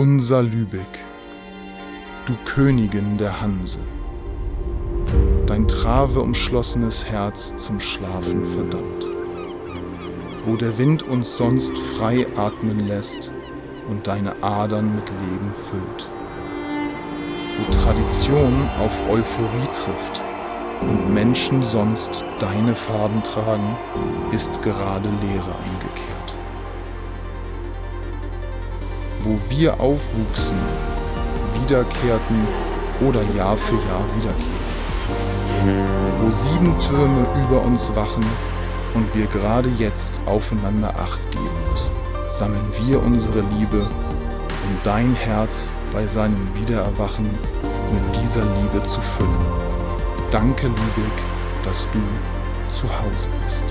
Unser Lübeck, du Königin der Hanse, dein Trave umschlossenes Herz zum Schlafen verdammt, wo der Wind uns sonst frei atmen lässt und deine Adern mit Leben füllt, wo Tradition auf Euphorie trifft und Menschen sonst deine Farben tragen, ist gerade Leere eingekehrt. Wo wir aufwuchsen, wiederkehrten oder Jahr für Jahr wiederkehren. Wo sieben Türme über uns wachen und wir gerade jetzt aufeinander Acht geben müssen, sammeln wir unsere Liebe, um dein Herz bei seinem Wiedererwachen mit dieser Liebe zu füllen. Danke, Lübeck, dass du zu Hause bist.